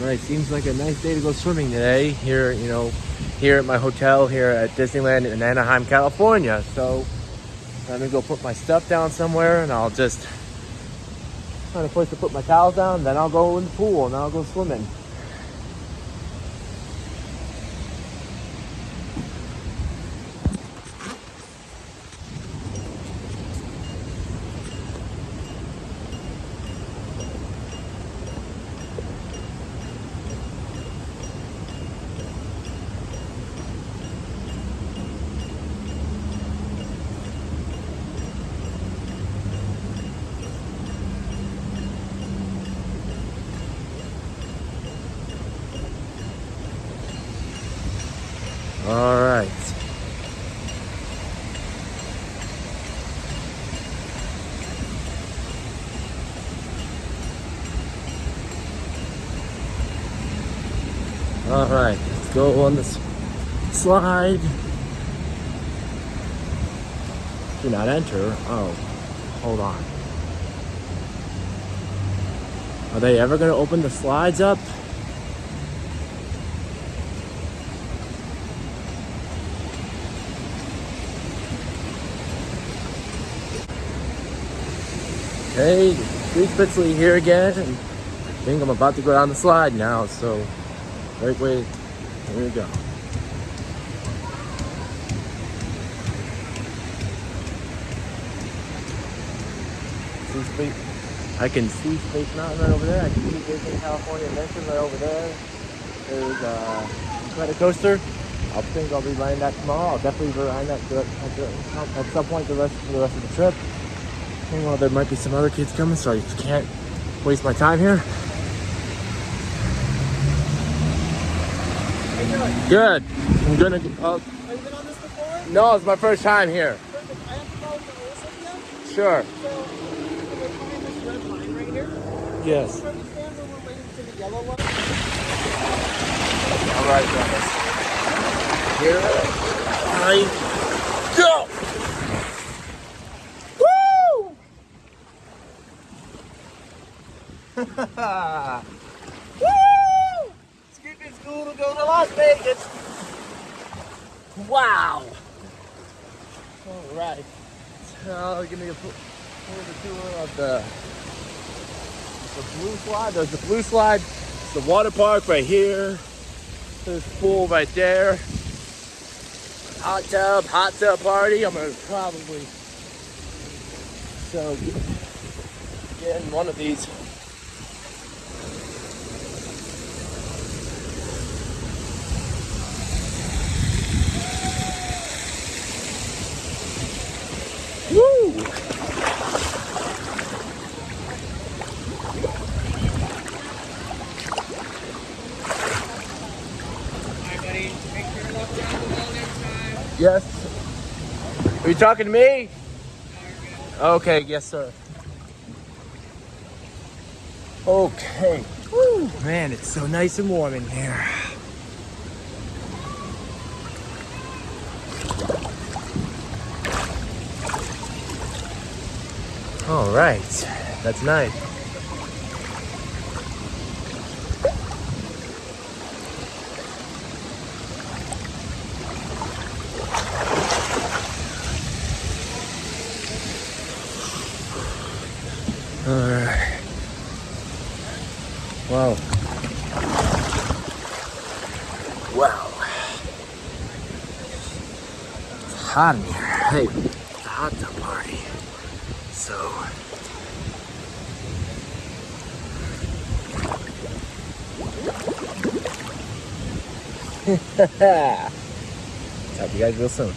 All right, seems like a nice day to go swimming today here, you know, here at my hotel here at Disneyland in Anaheim, California. So I'm gonna go put my stuff down somewhere and I'll just find a place to put my towels down, then I'll go in the pool and I'll go swimming. All right. All right, let's go on this slide. Do not enter. Oh, hold on. Are they ever going to open the slides up? Hey, Steve Spitzley here again, and I think I'm about to go down the slide now, so right way, here we go. See Space, I can see Space Mountain right over there, I can see Disney California Adventure right over there. There's a credit coaster. I think I'll be riding that tomorrow. I'll definitely be riding that at some point the rest for the rest of the trip. Well, there might be some other kids coming, so I can't waste my time here. Good. I'm gonna. Uh, Have you been on this before? no, it's my first time here. Perfect. I have to follow the rules with you. Sure. So, we're behind this red line right here. Yes. Try to stand where we're waiting for the yellow line. All right, guys. Here I Woo! Skipping school to go to Las Vegas. Wow. All right. So, give me a, a tour of the the blue slide. There's the blue slide. It's the water park right here. There's the pool right there. Hot tub, hot tub party. I'm gonna probably so get in one of these. Woo! Hi, buddy. Make sure to look down the wall next time. Yes. Are you talking to me? Okay, yes, sir. Okay. Woo, man, it's so nice and warm in here. All right, that's nice. All right. Wow. Wow. It's hot in here. Hey, it's hot tub party. So. Talk to you guys real soon.